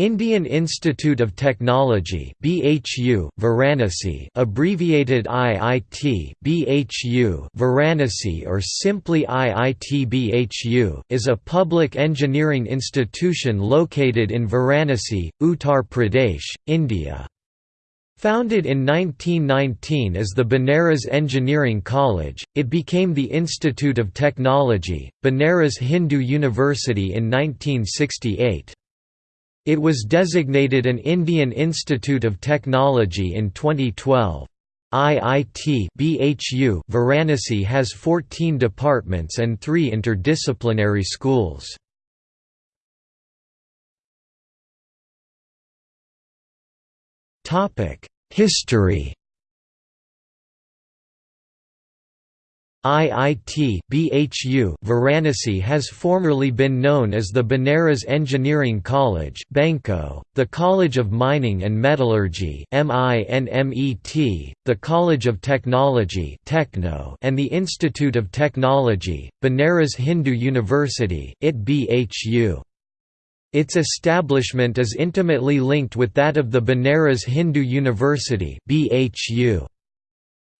Indian Institute of Technology BHU Varanasi abbreviated IIT BHU Varanasi or simply IIT BHU is a public engineering institution located in Varanasi Uttar Pradesh India Founded in 1919 as the Banaras Engineering College, it became the Institute of Technology, Banaras Hindu University in 1968. It was designated an Indian Institute of Technology in 2012. IIT BHU Varanasi has 14 departments and 3 interdisciplinary schools. History IIT BHU Varanasi has formerly been known as the Banaras Engineering College the College of Mining and Metallurgy MINMET, the College of Technology Techno, and the Institute of Technology, Banaras Hindu University. Its establishment is intimately linked with that of the Banaras Hindu University BHU.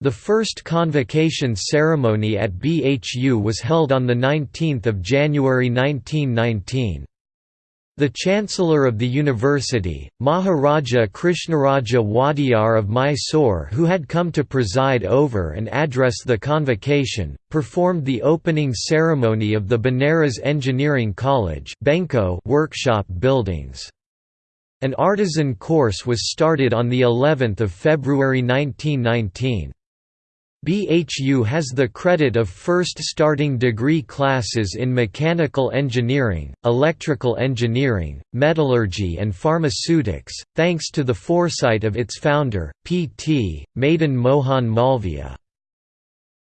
The first convocation ceremony at BHU was held on 19 January 1919. The Chancellor of the university, Maharaja Krishnaraja Wadiyar of Mysore who had come to preside over and address the convocation, performed the opening ceremony of the Banaras Engineering College workshop buildings. An artisan course was started on the 11th of February 1919. BHU has the credit of first starting degree classes in mechanical engineering, electrical engineering, metallurgy and pharmaceutics, thanks to the foresight of its founder, P.T., Madan Mohan Malviya.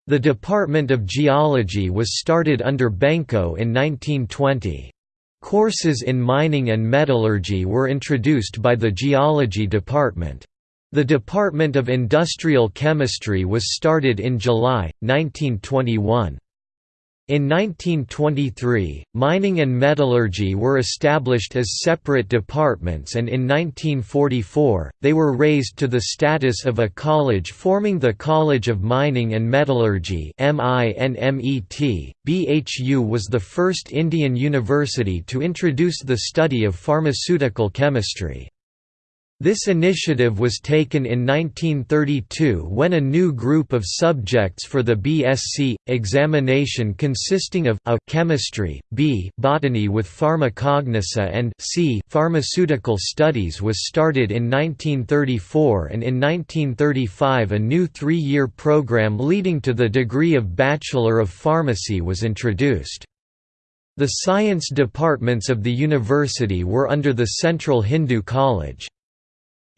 The Department of Geology was started under BENCO in 1920. Courses in mining and metallurgy were introduced by the Geology Department. The Department of Industrial Chemistry was started in July, 1921. In 1923, mining and metallurgy were established as separate departments and in 1944, they were raised to the status of a college forming the College of Mining and Metallurgy BHU was the first Indian university to introduce the study of pharmaceutical chemistry. This initiative was taken in 1932 when a new group of subjects for the BSc examination consisting of a chemistry, b botany with pharmacognosy and c pharmaceutical studies was started in 1934 and in 1935 a new 3-year program leading to the degree of Bachelor of Pharmacy was introduced. The science departments of the university were under the Central Hindu College.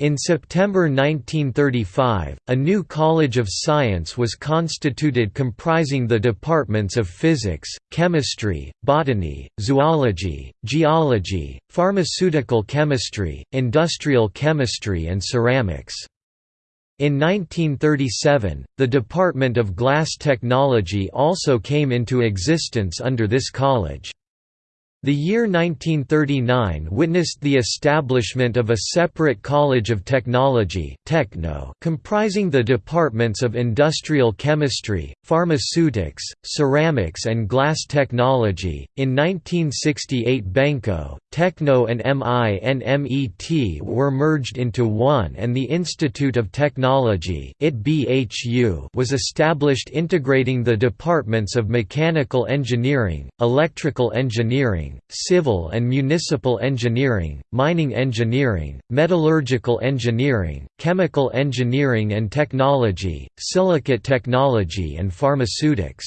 In September 1935, a new College of Science was constituted comprising the departments of physics, chemistry, botany, zoology, geology, pharmaceutical chemistry, industrial chemistry and ceramics. In 1937, the Department of Glass Technology also came into existence under this college. The year 1939 witnessed the establishment of a separate College of Technology Techno comprising the departments of Industrial Chemistry, Pharmaceutics, Ceramics and Glass Technology. In 1968 BENCO, Techno and MINMET were merged into one and the Institute of Technology was established integrating the departments of Mechanical Engineering, Electrical Engineering, civil and municipal engineering, mining engineering, metallurgical engineering, chemical engineering and technology, silicate technology and pharmaceutics.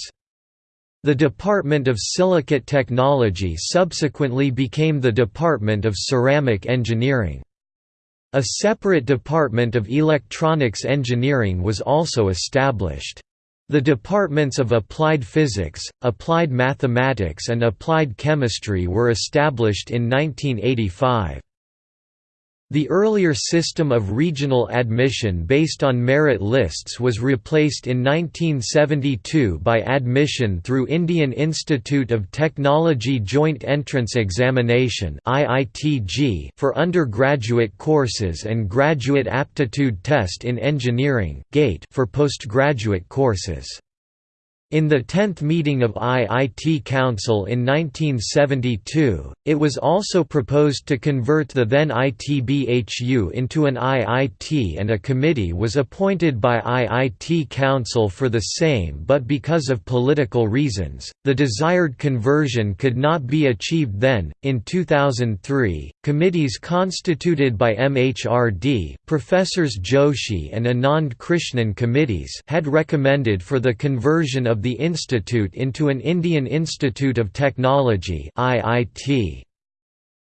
The Department of Silicate Technology subsequently became the Department of Ceramic Engineering. A separate Department of Electronics Engineering was also established. The departments of Applied Physics, Applied Mathematics and Applied Chemistry were established in 1985. The earlier system of regional admission based on merit lists was replaced in 1972 by admission through Indian Institute of Technology Joint Entrance Examination for undergraduate courses and Graduate Aptitude Test in Engineering for postgraduate courses. In the 10th meeting of IIT Council in 1972, it was also proposed to convert the then ITBHU into an IIT and a committee was appointed by IIT Council for the same but because of political reasons, the desired conversion could not be achieved then. In 2003, committees constituted by MHRD, Professors Joshi and Anand Krishnan committees had recommended for the conversion of the institute into an Indian Institute of Technology IIT.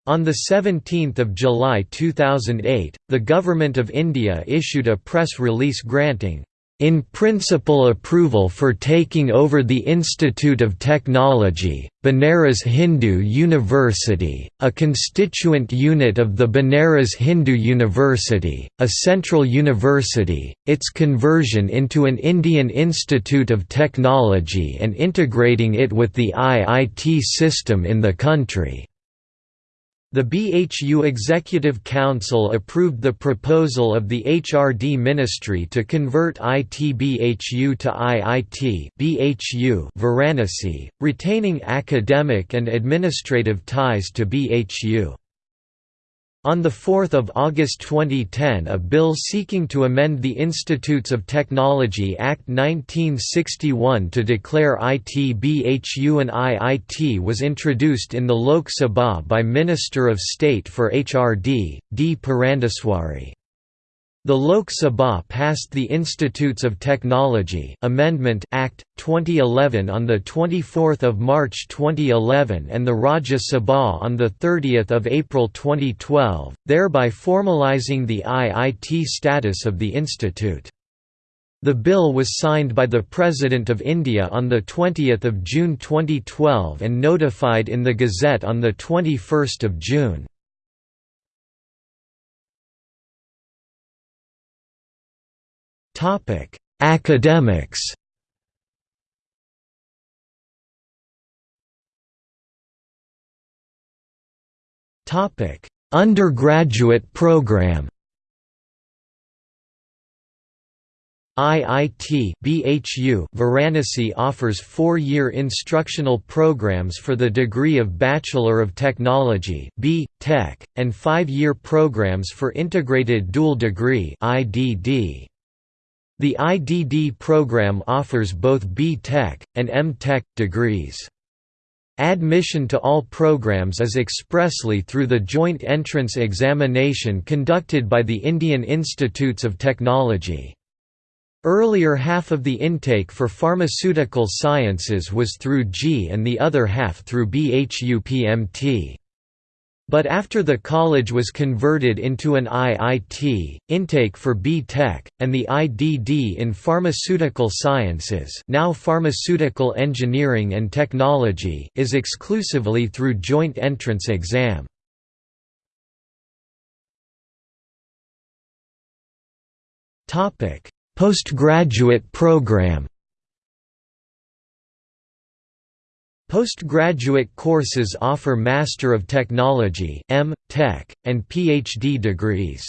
On 17 July 2008, the Government of India issued a press release granting in principle approval for taking over the Institute of Technology, Banaras Hindu University, a constituent unit of the Banaras Hindu University, a central university, its conversion into an Indian Institute of Technology and integrating it with the IIT system in the country. The BHU Executive Council approved the proposal of the HRD Ministry to convert ITBHU to IIT BHU Varanasi, retaining academic and administrative ties to BHU. On 4 August 2010 a bill seeking to amend the Institutes of Technology Act 1961 to declare ITBHU and IIT was introduced in the Lok Sabha by Minister of State for HRD, D. Purandeswari. The Lok Sabha passed the Institutes of Technology Amendment Act 2011 on the 24th of March 2011 and the Rajya Sabha on the 30th of April 2012, thereby formalizing the IIT status of the institute. The bill was signed by the President of India on the 20th of June 2012 and notified in the Gazette on the 21st of June. Topic: Academics. Topic: Undergraduate program. IIT BHU Varanasi offers four-year instructional programs for the degree of Bachelor of Technology B. Tech, and five-year programs for Integrated Dual Degree IDD. The IDD program offers both B.Tech, and M.Tech, degrees. Admission to all programs is expressly through the joint entrance examination conducted by the Indian Institutes of Technology. Earlier half of the intake for pharmaceutical sciences was through JEE and the other half through BHUPMT. But after the college was converted into an IIT, intake for B.Tech, and the IDD in Pharmaceutical Sciences now Pharmaceutical Engineering and Technology is exclusively through joint entrance exam. Postgraduate program Postgraduate courses offer Master of Technology M. Tech, and PhD degrees.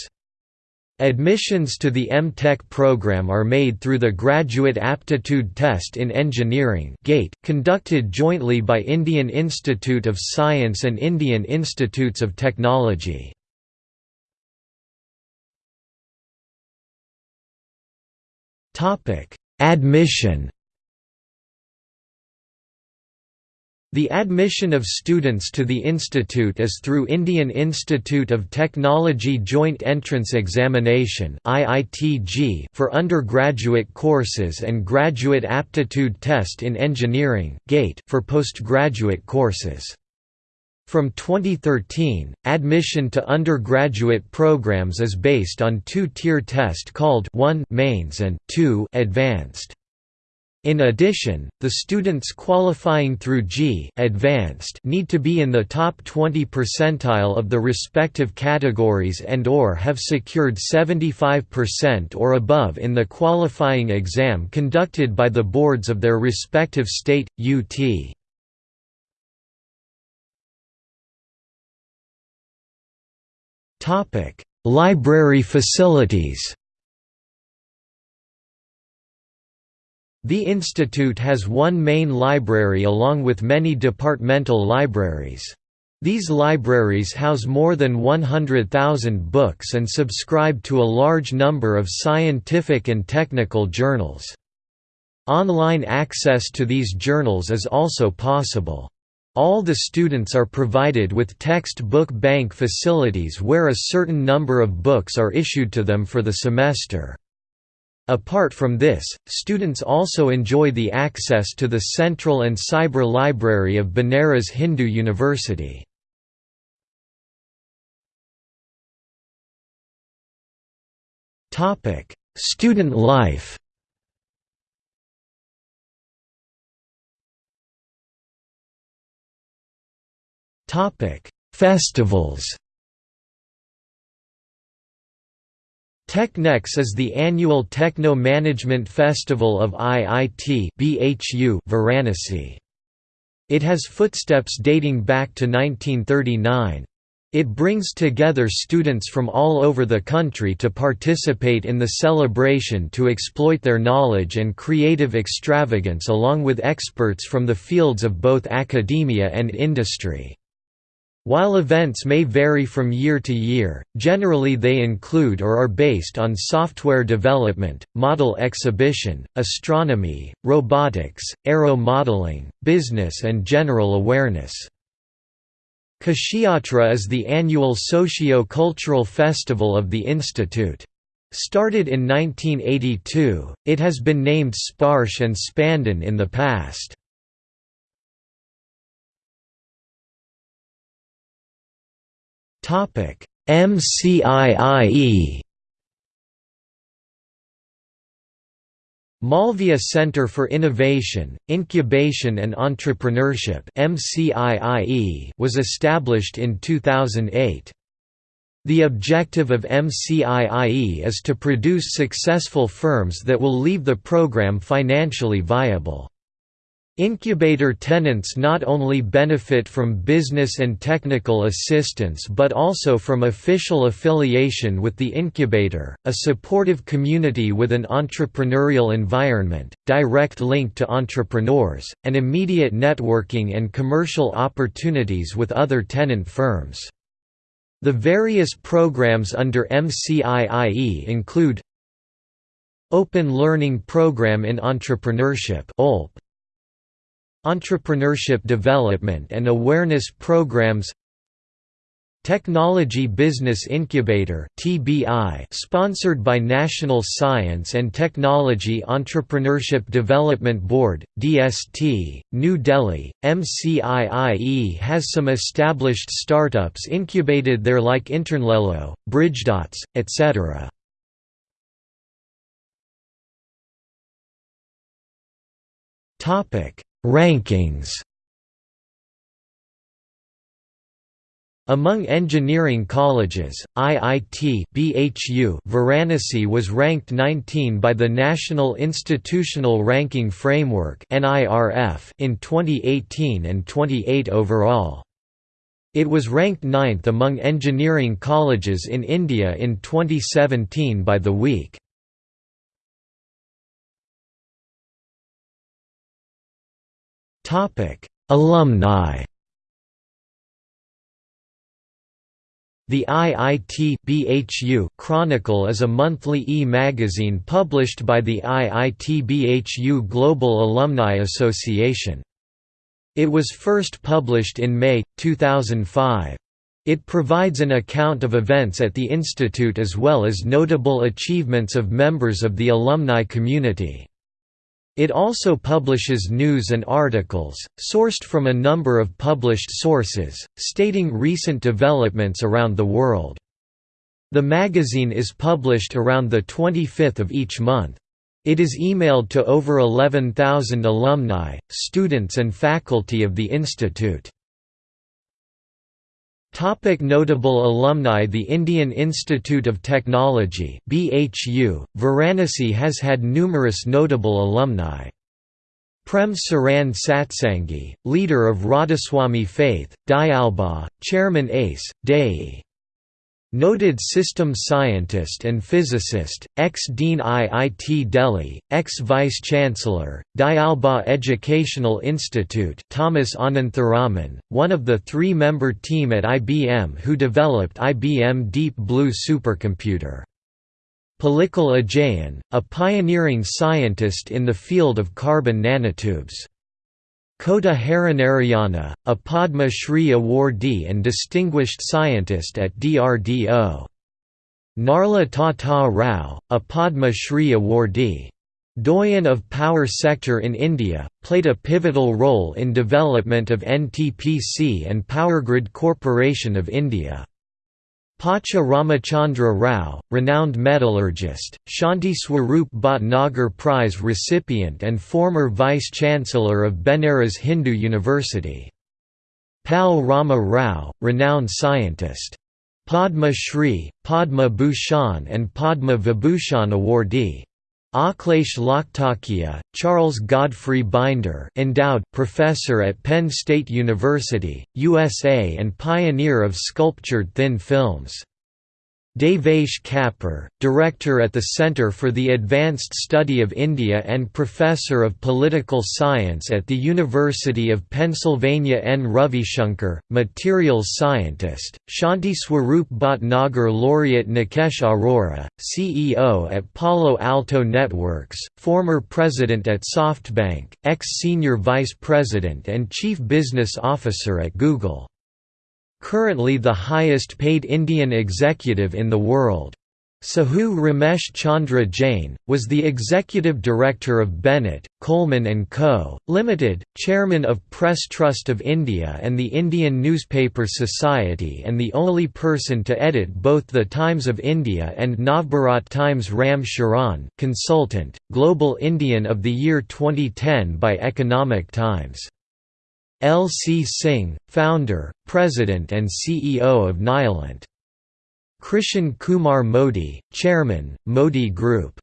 Admissions to the M.Tech program are made through the Graduate Aptitude Test in Engineering conducted jointly by Indian Institute of Science and Indian Institutes of Technology. Admission The admission of students to the institute is through Indian Institute of Technology Joint Entrance Examination for undergraduate courses and Graduate Aptitude Test in Engineering for postgraduate courses. From 2013, admission to undergraduate programs is based on two-tier test called 1 mains and 2 advanced. In addition, the students qualifying through JEE advanced need to be in the top 20 percentile of the respective categories and or have secured 75% or above in the qualifying exam conducted by the boards of their respective state, UT. Library facilities The institute has one main library along with many departmental libraries. These libraries house more than 100,000 books and subscribe to a large number of scientific and technical journals. Online access to these journals is also possible. All the students are provided with textbook bank facilities where a certain number of books are issued to them for the semester. Apart from this, students also enjoy the access to the Central and Cyber Library of Banaras Hindu University. Student life Festivals Technex is the annual techno management festival of IIT BHU Varanasi. It has footsteps dating back to 1939. It brings together students from all over the country to participate in the celebration to exploit their knowledge and creative extravagance along with experts from the fields of both academia and industry. While events may vary from year to year, generally they include or are based on software development, model exhibition, astronomy, robotics, aero modeling, business and general awareness. Kashiyatra is the annual socio-cultural festival of the institute. Started in 1982, it has been named Sparsh and Spandan in the past. MCIIE Malviya Center for Innovation, Incubation and Entrepreneurship was established in 2008. The objective of MCIIE is to produce successful firms that will leave the program financially viable. Incubator tenants not only benefit from business and technical assistance but also from official affiliation with the incubator, a supportive community with an entrepreneurial environment, direct link to entrepreneurs, and immediate networking and commercial opportunities with other tenant firms. The various programs under MCIIE include Open Learning Program in Entrepreneurship OLP, Entrepreneurship Development and Awareness Programs Technology Business Incubator (TBI) sponsored by National Science and Technology Entrepreneurship Development Board (DST), New Delhi. MCIIE has some established startups incubated there like Internlelo, BridgeDots, etc. Topic Rankings Among engineering colleges, IIT BHU Varanasi was ranked 19 by the National Institutional Ranking Framework in 2018 and 28 overall. It was ranked ninth among engineering colleges in India in 2017 by The Week. Topic: Alumni. The IIT BHU Chronicle is a monthly e-magazine published by the IIT BHU Global Alumni Association. It was first published in May, 2005. It provides an account of events at the institute as well as notable achievements of members of the alumni community. It also publishes news and articles, sourced from a number of published sources, stating recent developments around the world. The magazine is published around the 25th of each month. It is emailed to over 11,000 alumni, students and faculty of the institute. Topic notable alumni The Indian Institute of Technology BHU, Varanasi has had numerous notable alumni. Prem Saran Satsangi, leader of Radhasoami faith, Dayalbagh, chairman ACE, DAE. Noted system scientist and physicist, ex-Dean IIT Delhi, ex-Vice-Chancellor, Dayalbagh Educational Institute Thomas Anantharaman, one of the three-member team at IBM who developed IBM Deep Blue supercomputer. Pulickel Ajayan, a pioneering scientist in the field of carbon nanotubes. Kota Harinarayana, a Padma Shri awardee and distinguished scientist at DRDO. Narla Tata Rao, a Padma Shri awardee. Doyen of power sector in India, played a pivotal role in development of NTPC and Powergrid Corporation of India. Pacha Ramachandra Rao, renowned metallurgist, Shanti Swarup Bhatnagar Prize recipient and former Vice-Chancellor of Benares Hindu University. Pal Rama Rao, renowned scientist. Padma Shri, Padma Bhushan and Padma Vibhushan awardee. Akhilesh Lakhtakia, Charles Godfrey Binder endowed professor at Penn State University, USA and pioneer of sculptured thin films. Devesh Kapur, director at the Center for the Advanced Study of India and professor of political science at the University of Pennsylvania N. Ravishankar, materials scientist, Shanti Swarup Bhatnagar laureate Nikesh Arora, CEO at Palo Alto Networks, former president at SoftBank, ex-senior vice president and chief business officer at Google currently the highest paid Indian executive in the world. Sahu Ramesh Chandra Jain, was the executive director of Bennett, Coleman & Co., Limited, chairman of Press Trust of India and the Indian Newspaper Society and the only person to edit both the Times of India and Navbharat Times Ram Charan consultant, Global Indian of the Year 2010 by Economic Times. L. C. Singh, founder, president and CEO of Niaulent. Krishan Kumar Modi, chairman, Modi Group.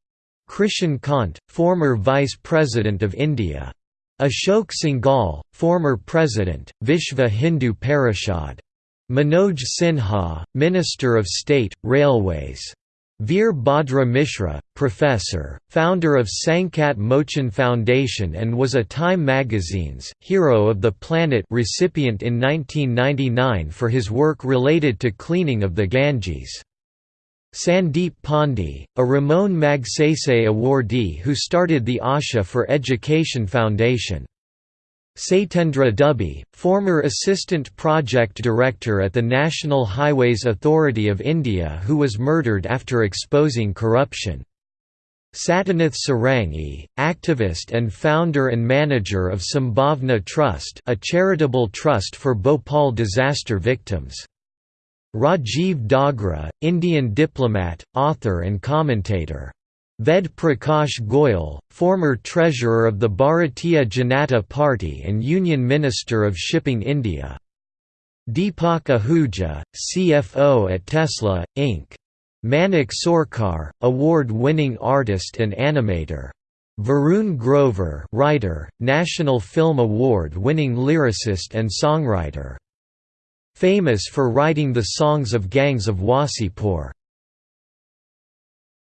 Krishan Kant, former Vice President of India. Ashok Singhal, former President, Vishva Hindu Parishad. Manoj Sinha, Minister of State, Railways. Veer Bhadra Mishra, professor, founder of Sankat Mochan Foundation and was a Time magazine's Hero of the Planet recipient in 1999 for his work related to cleaning of the Ganges. Sandeep Pandey, a Ramon Magsaysay awardee who started the Asha for Education Foundation. Satyendra Dubey, former Assistant Project Director at the National Highways Authority of India who was murdered after exposing corruption. Satinath Sarangi, activist and founder and manager of Sambhavna Trust a charitable trust for Bhopal disaster victims. Rajiv Dogra, Indian diplomat, author and commentator. Ved Prakash Goyal, former treasurer of the Bharatiya Janata Party and Union Minister of Shipping India. Deepak Ahuja, CFO at Tesla, Inc. Manick Sorcar, award-winning artist and animator. Varun Grover writer, National Film Award-winning lyricist and songwriter. Famous for writing the songs of gangs of Wasseypur.